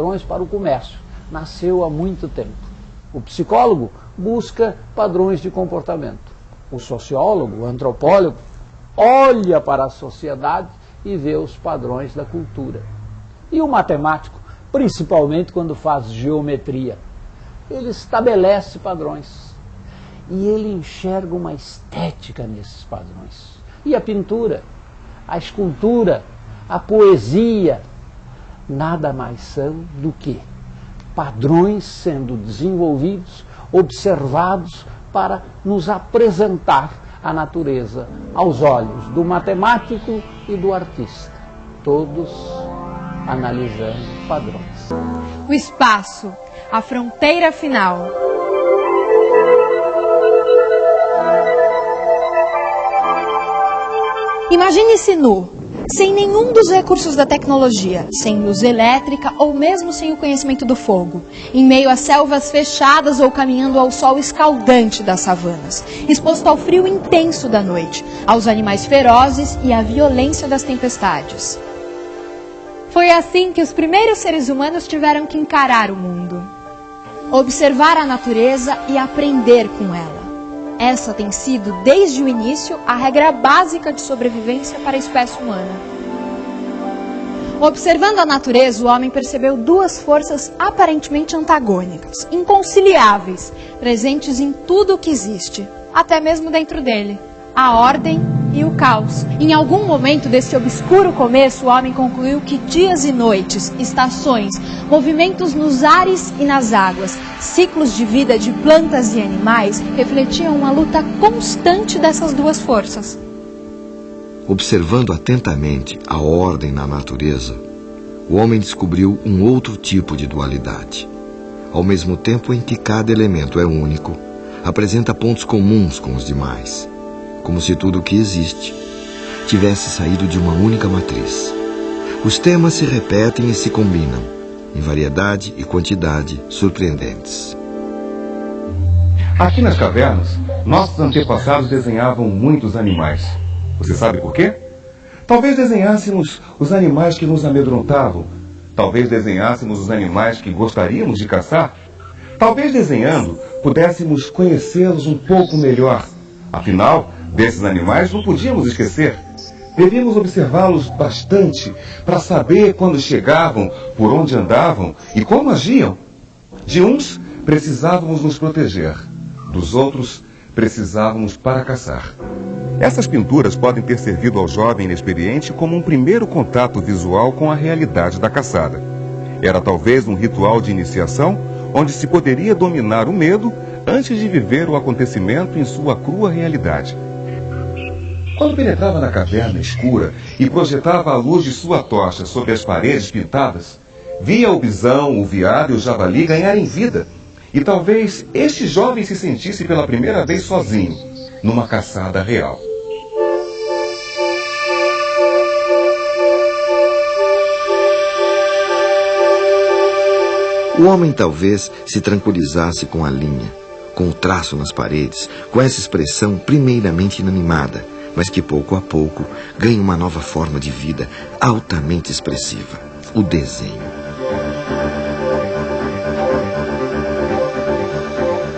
padrões para o comércio. Nasceu há muito tempo. O psicólogo busca padrões de comportamento. O sociólogo, o antropólogo, olha para a sociedade e vê os padrões da cultura. E o matemático, principalmente quando faz geometria, ele estabelece padrões. E ele enxerga uma estética nesses padrões. E a pintura, a escultura, a poesia, nada mais são do que padrões sendo desenvolvidos, observados para nos apresentar a natureza aos olhos do matemático e do artista, todos analisando padrões. O espaço, a fronteira final. Imagine-se nu, sem nenhum dos recursos da tecnologia, sem luz elétrica ou mesmo sem o conhecimento do fogo, em meio a selvas fechadas ou caminhando ao sol escaldante das savanas, exposto ao frio intenso da noite, aos animais ferozes e à violência das tempestades. Foi assim que os primeiros seres humanos tiveram que encarar o mundo, observar a natureza e aprender com ela. Essa tem sido, desde o início, a regra básica de sobrevivência para a espécie humana. Observando a natureza, o homem percebeu duas forças aparentemente antagônicas, inconciliáveis, presentes em tudo o que existe, até mesmo dentro dele: a ordem e o caos. Em algum momento desse obscuro começo, o homem concluiu que dias e noites, estações, movimentos nos ares e nas águas, ciclos de vida de plantas e animais refletiam uma luta constante dessas duas forças. Observando atentamente a ordem na natureza, o homem descobriu um outro tipo de dualidade. Ao mesmo tempo em que cada elemento é único, apresenta pontos comuns com os demais como se tudo o que existe tivesse saído de uma única matriz. Os temas se repetem e se combinam, em variedade e quantidade surpreendentes. Aqui nas cavernas, nossos antepassados desenhavam muitos animais. Você sabe por quê? Talvez desenhássemos os animais que nos amedrontavam. Talvez desenhássemos os animais que gostaríamos de caçar. Talvez desenhando pudéssemos conhecê-los um pouco melhor. Afinal, desses animais não podíamos esquecer. Devíamos observá-los bastante para saber quando chegavam, por onde andavam e como agiam. De uns precisávamos nos proteger, dos outros precisávamos para caçar. Essas pinturas podem ter servido ao jovem inexperiente como um primeiro contato visual com a realidade da caçada. Era talvez um ritual de iniciação onde se poderia dominar o medo antes de viver o acontecimento em sua crua realidade. Quando penetrava na caverna escura e projetava a luz de sua tocha sobre as paredes pintadas, via o bisão, o viado e o javali ganharem vida. E talvez este jovem se sentisse pela primeira vez sozinho, numa caçada real. O homem talvez se tranquilizasse com a linha, com o traço nas paredes, com essa expressão primeiramente inanimada, mas que pouco a pouco ganha uma nova forma de vida altamente expressiva: o desenho.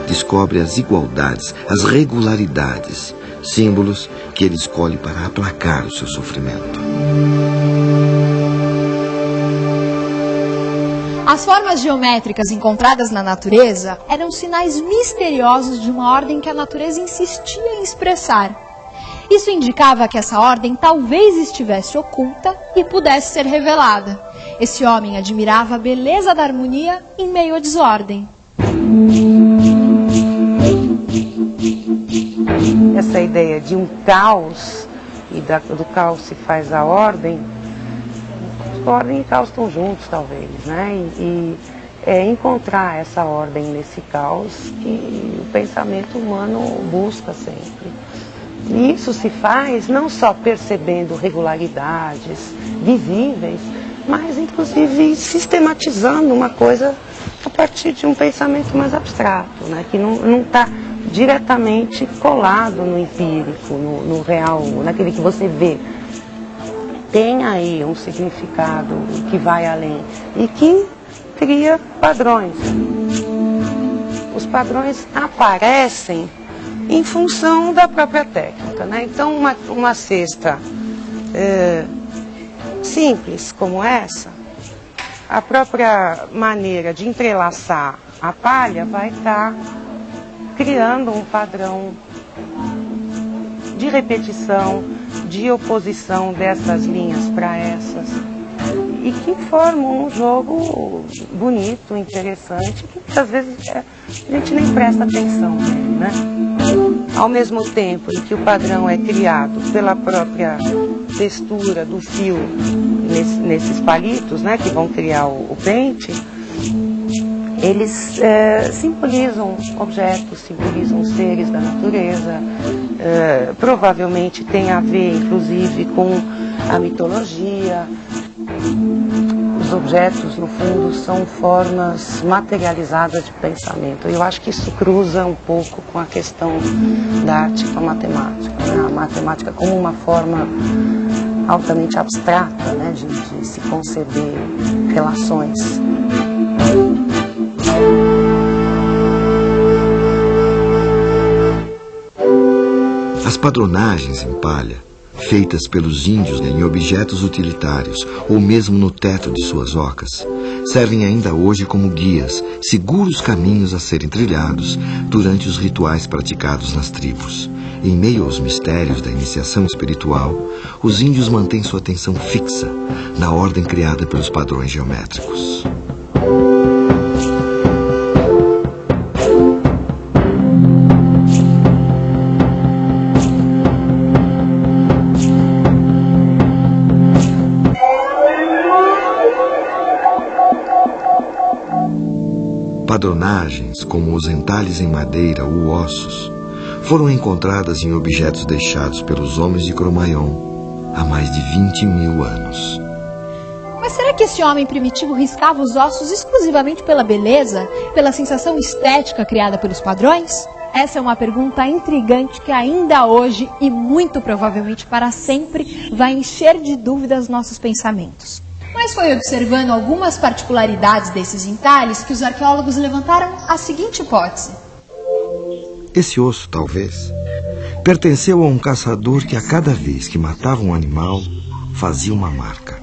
Descobre as igualdades, as regularidades, símbolos que ele escolhe para aplacar o seu sofrimento. As formas geométricas encontradas na natureza eram sinais misteriosos de uma ordem que a natureza insistia em expressar. Isso indicava que essa ordem talvez estivesse oculta e pudesse ser revelada. Esse homem admirava a beleza da harmonia em meio à desordem. Essa ideia de um caos, e da, do caos se faz a ordem, ordem e caos estão juntos, talvez, né? E, e é encontrar essa ordem nesse caos que o pensamento humano busca sempre. E isso se faz não só percebendo regularidades visíveis, mas inclusive sistematizando uma coisa a partir de um pensamento mais abstrato, né? que não está diretamente colado no empírico, no, no real, naquele que você vê. Tem aí um significado que vai além e que cria padrões. Os padrões aparecem em função da própria técnica. Né? Então, uma, uma cesta é, simples como essa, a própria maneira de entrelaçar a palha vai estar criando um padrão de repetição, de oposição dessas linhas para essas e que formam um jogo bonito, interessante, que muitas vezes é, a gente nem presta atenção né? Ao mesmo tempo em que o padrão é criado pela própria textura do fio nesse, nesses palitos, né, que vão criar o, o pente, eles é, simbolizam objetos, simbolizam seres da natureza, é, provavelmente tem a ver, inclusive, com a mitologia, os objetos, no fundo, são formas materializadas de pensamento. Eu acho que isso cruza um pouco com a questão da arte com a matemática. Né? A matemática como uma forma altamente abstrata né? de, de se conceber relações. As padronagens em palha feitas pelos índios em objetos utilitários ou mesmo no teto de suas ocas, servem ainda hoje como guias, seguros caminhos a serem trilhados durante os rituais praticados nas tribos. Em meio aos mistérios da iniciação espiritual, os índios mantêm sua atenção fixa na ordem criada pelos padrões geométricos. Padronagens, como os entalhes em madeira ou ossos, foram encontradas em objetos deixados pelos homens de Cromaion há mais de 20 mil anos. Mas será que esse homem primitivo riscava os ossos exclusivamente pela beleza, pela sensação estética criada pelos padrões? Essa é uma pergunta intrigante que ainda hoje e muito provavelmente para sempre vai encher de dúvidas nossos pensamentos. Mas foi observando algumas particularidades desses entalhes que os arqueólogos levantaram a seguinte hipótese. Esse osso, talvez, pertenceu a um caçador que a cada vez que matava um animal, fazia uma marca.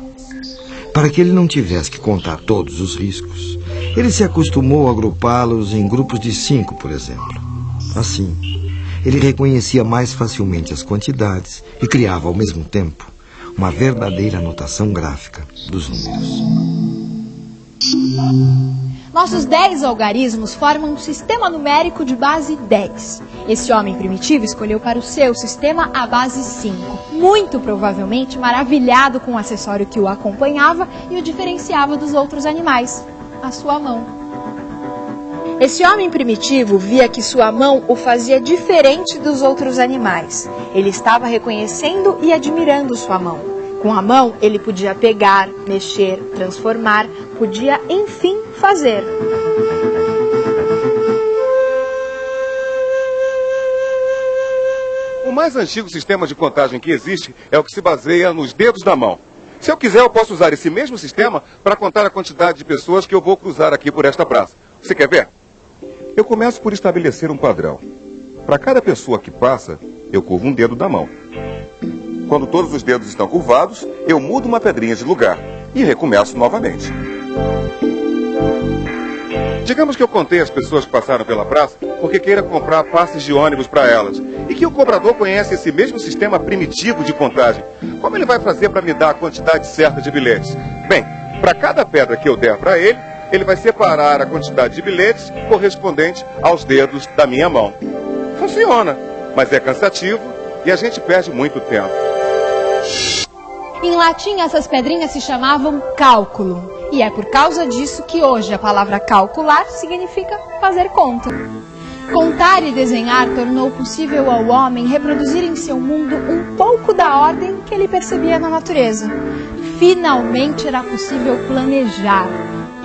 Para que ele não tivesse que contar todos os riscos, ele se acostumou a agrupá-los em grupos de cinco, por exemplo. Assim, ele reconhecia mais facilmente as quantidades e criava ao mesmo tempo uma verdadeira anotação gráfica dos números. Nossos 10 algarismos formam um sistema numérico de base 10. Esse homem primitivo escolheu para o seu sistema a base 5, muito provavelmente maravilhado com o acessório que o acompanhava e o diferenciava dos outros animais, a sua mão. Esse homem primitivo via que sua mão o fazia diferente dos outros animais. Ele estava reconhecendo e admirando sua mão. Com a mão, ele podia pegar, mexer, transformar, podia, enfim, fazer. O mais antigo sistema de contagem que existe é o que se baseia nos dedos da mão. Se eu quiser, eu posso usar esse mesmo sistema para contar a quantidade de pessoas que eu vou cruzar aqui por esta praça. Você quer ver? Eu começo por estabelecer um padrão. Para cada pessoa que passa, eu curvo um dedo da mão. Quando todos os dedos estão curvados, eu mudo uma pedrinha de lugar e recomeço novamente. Digamos que eu contei as pessoas que passaram pela praça porque queira comprar passes de ônibus para elas e que o cobrador conhece esse mesmo sistema primitivo de contagem. Como ele vai fazer para me dar a quantidade certa de bilhetes? Bem, para cada pedra que eu der para ele, ele vai separar a quantidade de bilhetes correspondente aos dedos da minha mão. Funciona, mas é cansativo e a gente perde muito tempo. Em latim, essas pedrinhas se chamavam cálculo. E é por causa disso que hoje a palavra calcular significa fazer conta. Contar e desenhar tornou possível ao homem reproduzir em seu mundo um pouco da ordem que ele percebia na natureza. Finalmente era possível planejar,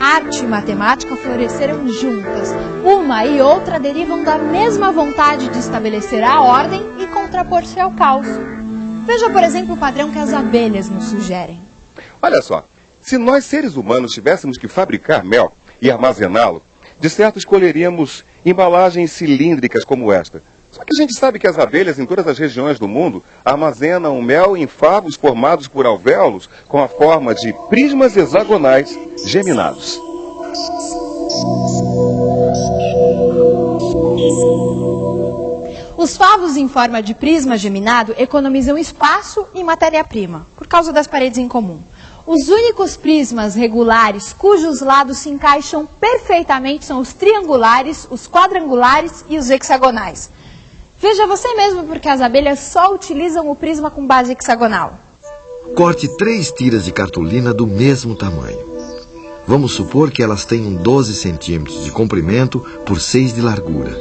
Arte e matemática floresceram juntas. Uma e outra derivam da mesma vontade de estabelecer a ordem e contrapor-se ao caos. Veja, por exemplo, o padrão que as abelhas nos sugerem. Olha só, se nós seres humanos tivéssemos que fabricar mel, e armazená-lo, de certo escolheríamos embalagens cilíndricas como esta. Só que a gente sabe que as abelhas em todas as regiões do mundo armazenam mel em favos formados por alvéolos com a forma de prismas hexagonais geminados. Os favos em forma de prisma geminado economizam espaço e matéria-prima, por causa das paredes em comum. Os únicos prismas regulares cujos lados se encaixam perfeitamente são os triangulares, os quadrangulares e os hexagonais. Veja você mesmo porque as abelhas só utilizam o prisma com base hexagonal. Corte três tiras de cartolina do mesmo tamanho. Vamos supor que elas tenham 12 centímetros de comprimento por 6 de largura.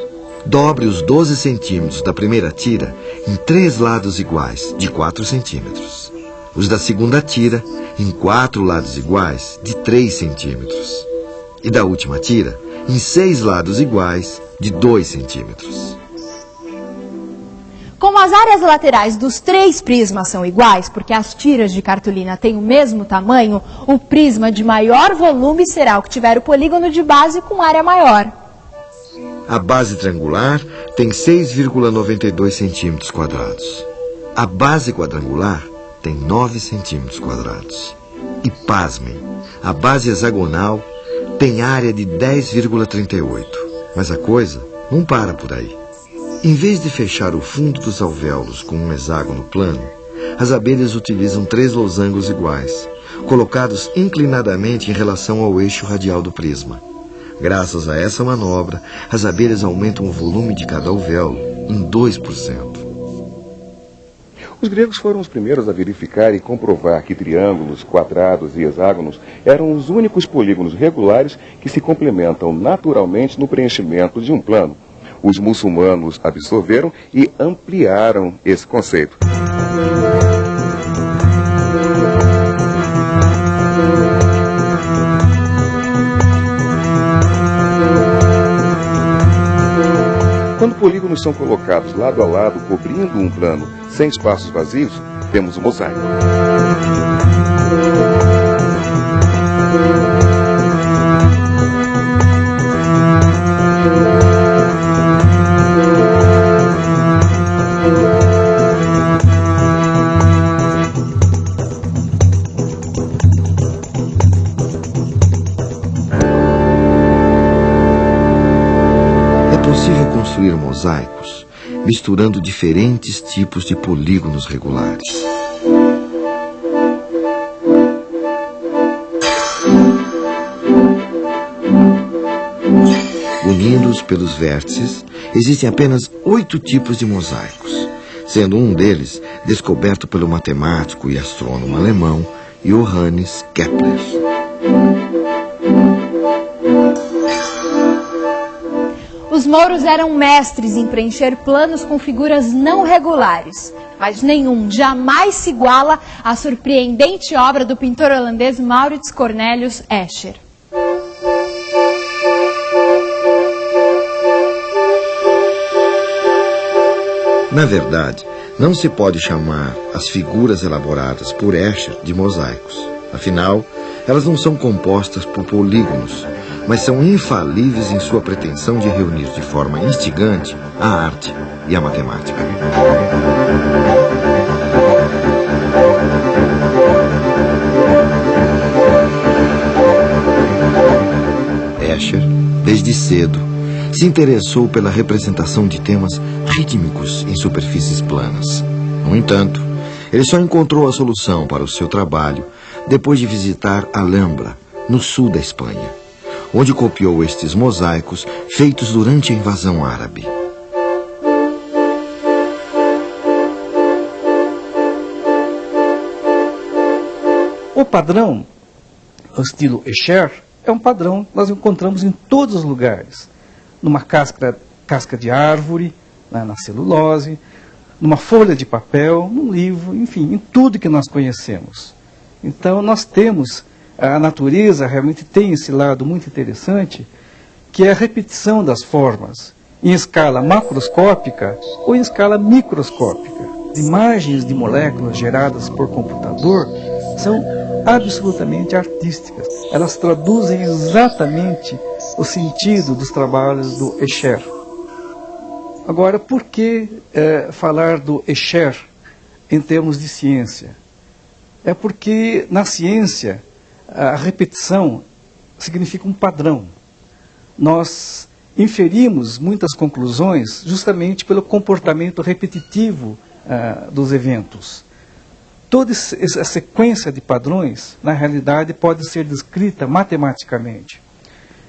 Dobre os 12 centímetros da primeira tira em três lados iguais, de 4 centímetros. Os da segunda tira em quatro lados iguais, de 3 centímetros. E da última tira em seis lados iguais, de 2 centímetros. Como as áreas laterais dos três prismas são iguais, porque as tiras de cartolina têm o mesmo tamanho, o prisma de maior volume será o que tiver o polígono de base com área maior. A base triangular tem 6,92 centímetros quadrados. A base quadrangular tem 9 centímetros quadrados. E pasmem, a base hexagonal tem área de 10,38. Mas a coisa não para por aí. Em vez de fechar o fundo dos alvéolos com um hexágono plano, as abelhas utilizam três losangos iguais, colocados inclinadamente em relação ao eixo radial do prisma. Graças a essa manobra, as abelhas aumentam o volume de cada alvéolo em 2%. Os gregos foram os primeiros a verificar e comprovar que triângulos, quadrados e hexágonos eram os únicos polígonos regulares que se complementam naturalmente no preenchimento de um plano os muçulmanos absorveram e ampliaram esse conceito. Quando polígonos são colocados lado a lado, cobrindo um plano sem espaços vazios, temos um mosaico. Misturando diferentes tipos de polígonos regulares. Unidos pelos vértices, existem apenas oito tipos de mosaicos, sendo um deles descoberto pelo matemático e astrônomo alemão Johannes Kepler. Mouros eram mestres em preencher planos com figuras não regulares, mas nenhum jamais se iguala à surpreendente obra do pintor holandês Maurits Cornelius Escher. Na verdade, não se pode chamar as figuras elaboradas por Escher de mosaicos. Afinal, elas não são compostas por polígonos, mas são infalíveis em sua pretensão de reunir de forma instigante a arte e a matemática. Escher, desde cedo, se interessou pela representação de temas rítmicos em superfícies planas. No entanto, ele só encontrou a solução para o seu trabalho depois de visitar Alhambra, no sul da Espanha onde copiou estes mosaicos feitos durante a invasão árabe. O padrão, o estilo Escher, é um padrão que nós encontramos em todos os lugares. Numa casca, casca de árvore, né, na celulose, numa folha de papel, num livro, enfim, em tudo que nós conhecemos. Então nós temos a natureza realmente tem esse lado muito interessante, que é a repetição das formas, em escala macroscópica ou em escala microscópica. As imagens de moléculas geradas por computador são absolutamente artísticas. Elas traduzem exatamente o sentido dos trabalhos do Escher. Agora, por que é, falar do Escher em termos de ciência? É porque na ciência a repetição significa um padrão. Nós inferimos muitas conclusões justamente pelo comportamento repetitivo uh, dos eventos. Toda essa sequência de padrões, na realidade, pode ser descrita matematicamente.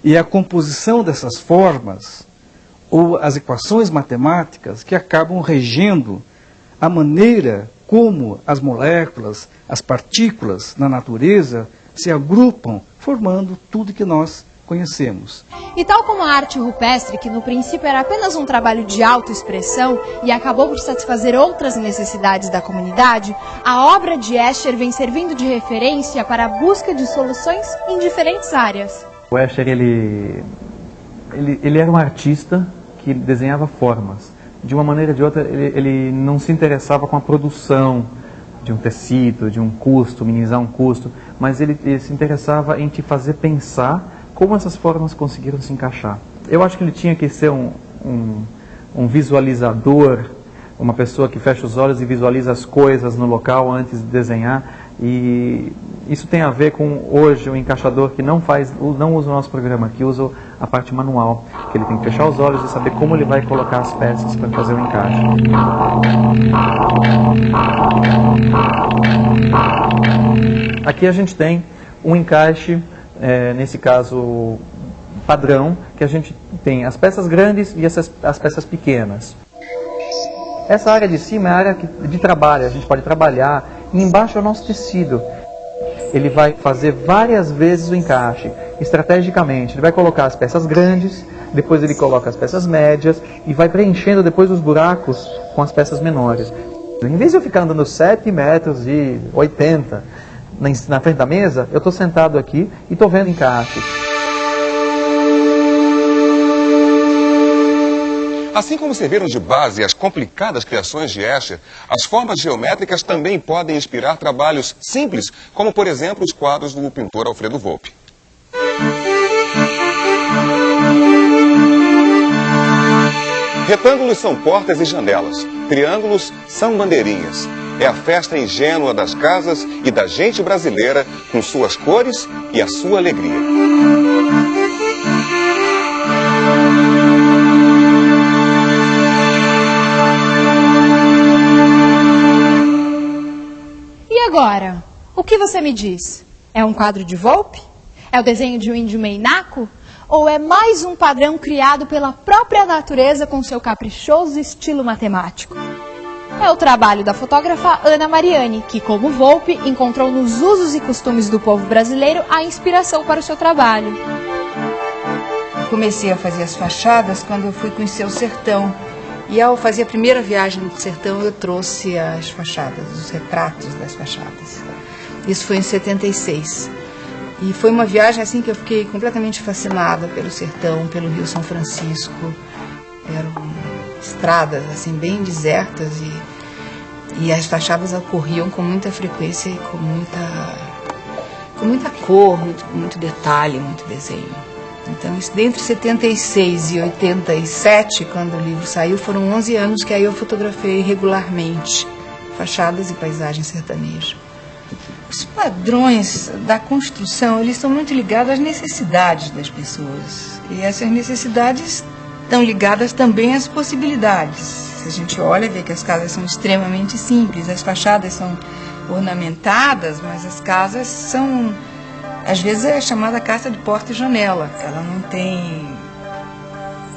E é a composição dessas formas, ou as equações matemáticas, que acabam regendo a maneira como as moléculas, as partículas na natureza se agrupam, formando tudo que nós conhecemos. E tal como a arte rupestre, que no princípio era apenas um trabalho de autoexpressão e acabou por satisfazer outras necessidades da comunidade, a obra de Escher vem servindo de referência para a busca de soluções em diferentes áreas. O Escher, ele, ele, ele era um artista que desenhava formas. De uma maneira ou de outra, ele, ele não se interessava com a produção, de um tecido, de um custo, minimizar um custo, mas ele, ele, se interessava em te fazer pensar como essas formas conseguiram se encaixar. Eu acho que ele tinha que ser um, um, um visualizador, uma pessoa que fecha os olhos e visualiza as coisas no local antes de desenhar. E isso tem a ver com hoje o encaixador que não faz, não usa o nosso programa, que usa a parte manual, que ele tem que fechar os olhos e saber como ele vai colocar as peças para fazer o encaixe. Aqui a gente tem um encaixe é, nesse caso padrão, que a gente tem as peças grandes e essas, as peças pequenas. Essa área de cima é a área de trabalho, a gente pode trabalhar, embaixo é o nosso tecido. Ele vai fazer várias vezes o encaixe, estrategicamente. Ele vai colocar as peças grandes, depois ele coloca as peças médias e vai preenchendo depois os buracos com as peças menores. Em vez de eu ficar andando 7 metros e 80 na frente da mesa, eu estou sentado aqui e estou vendo encaixe. Assim como serviram de base as complicadas criações de Escher, as formas geométricas também podem inspirar trabalhos simples, como por exemplo os quadros do pintor Alfredo Volpe. Retângulos são portas e janelas, triângulos são bandeirinhas, é a festa ingênua das casas e da gente brasileira, com suas cores e a sua alegria. Agora? O que você me diz? É um quadro de Volpe? É o desenho de um índio meinaco? Ou é mais um padrão criado pela própria natureza com seu caprichoso estilo matemático? é o trabalho da fotógrafa Ana Mariani, que, como Volpe, encontrou nos usos e costumes do povo brasileiro a inspiração para o seu trabalho. Comecei a fazer as fachadas quando eu fui conhecer o sertão. E ao fazer a primeira viagem no sertão, eu trouxe as fachadas, os retratos das fachadas. Isso foi em 76. E foi uma viagem assim que eu fiquei completamente fascinada pelo sertão, pelo Rio São Francisco. Eram estradas assim bem desertas e, e as fachadas ocorriam com muita frequência e com muita com muita cor, muito, muito detalhe, muito desenho. Então, isso, dentre 76 e 87, quando o livro saiu, foram 11 anos que aí eu fotografei regularmente fachadas e paisagens sertanejas. Os padrões da construção, eles estão muito ligados às necessidades das pessoas. E essas necessidades estão ligadas também às possibilidades. Se a gente olha, vê que as casas são extremamente simples, as fachadas são ornamentadas, mas as casas são, às vezes é chamada casa de porta e janela. Ela não tem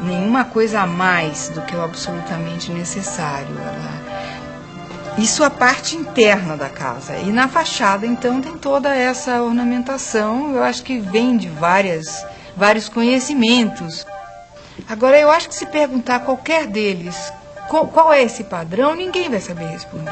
nenhuma coisa a mais do que o absolutamente necessário. Ela... Isso a parte interna da casa. E na fachada, então, tem toda essa ornamentação. Eu acho que vem de várias, vários conhecimentos. Agora, eu acho que se perguntar a qualquer deles qual, qual é esse padrão, ninguém vai saber responder.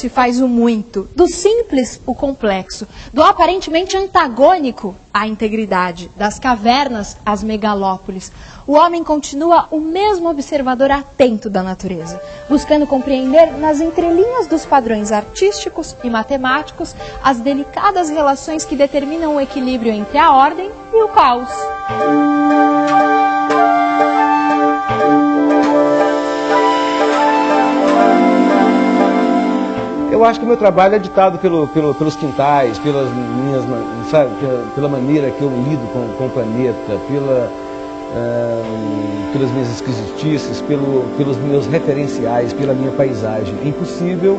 Se faz o muito, do simples o complexo, do aparentemente antagônico à integridade, das cavernas às megalópolis. O homem continua o mesmo observador atento da natureza, buscando compreender nas entrelinhas dos padrões artísticos e matemáticos as delicadas relações que determinam o equilíbrio entre a ordem e o caos. Eu acho que o meu trabalho é ditado pelo, pelo, pelos quintais, pelas minhas, sabe, pela, pela, maneira que eu lido com, com o planeta, pela, uh, pelas minhas esquisitices, pelo, pelos meus referenciais, pela minha paisagem. É impossível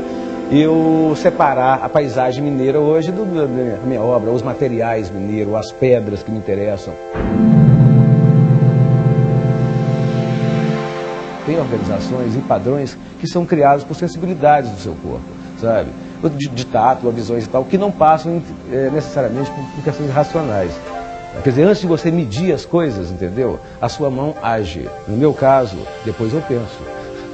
eu separar a paisagem mineira hoje do, da minha obra, os materiais mineiros, as pedras que me interessam. Tem organizações e padrões que são criados por sensibilidades do seu corpo sabe? De, de tato, visões e tal, que não passam é, necessariamente por, questões racionais. Quer dizer, antes de você medir as coisas, entendeu? A sua mão age. No meu caso, depois eu penso.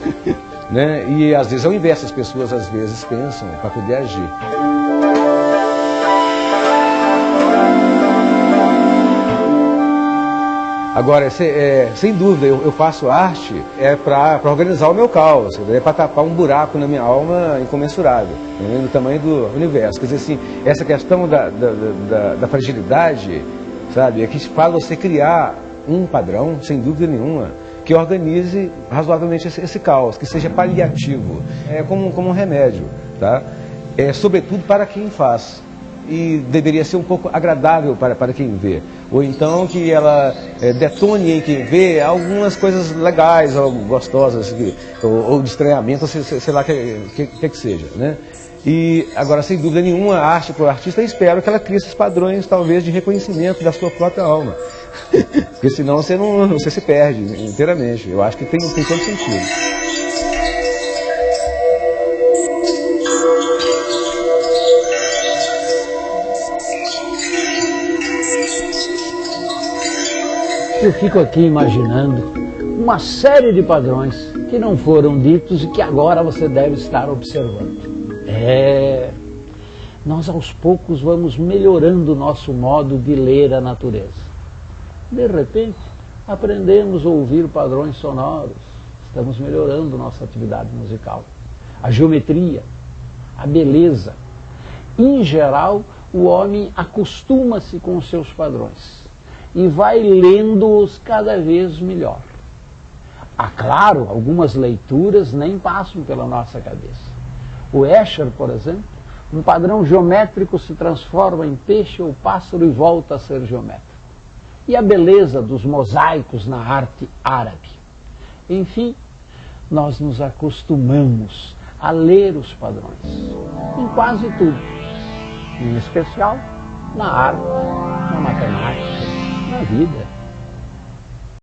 né? E às vezes é o inverso, as pessoas às vezes pensam para poder agir. Agora, é, sem dúvida, eu, eu, faço arte é para organizar o meu caos, é para tapar um buraco na minha alma incomensurável, né, tamanho do universo. Quer dizer assim, essa questão da, da, da, da fragilidade, sabe, é que faz você criar um padrão, sem dúvida nenhuma, que organize razoavelmente esse, esse, caos, que seja paliativo, é como, como um remédio, tá? É, sobretudo para quem faz e deveria ser um pouco agradável para, para quem vê. Ou então que ela é, detone em quem vê algumas coisas legais ou gostosas, que, ou, ou de estranhamento, sei, sei lá o que, que, que, que seja. Né? E agora, sem dúvida nenhuma, a arte para o artista, espero que ela crie esses padrões, talvez, de reconhecimento da sua própria alma. Porque senão você, não, você se perde inteiramente. Eu acho que tem, tem todo sentido. Eu fico aqui imaginando uma série de padrões que não foram ditos e que agora você deve estar observando. É, nós aos poucos vamos melhorando o nosso modo de ler a natureza. De repente, aprendemos a ouvir padrões sonoros, estamos melhorando nossa atividade musical. A geometria, a beleza. Em geral, o homem acostuma-se com os seus padrões e vai lendo-os cada vez melhor. Há, claro, algumas leituras nem passam pela nossa cabeça. O Escher, por exemplo, um padrão geométrico se transforma em peixe ou pássaro e volta a ser geométrico. E a beleza dos mosaicos na arte árabe. Enfim, nós nos acostumamos a ler os padrões, em quase tudo, em especial na arte, na matemática, vida.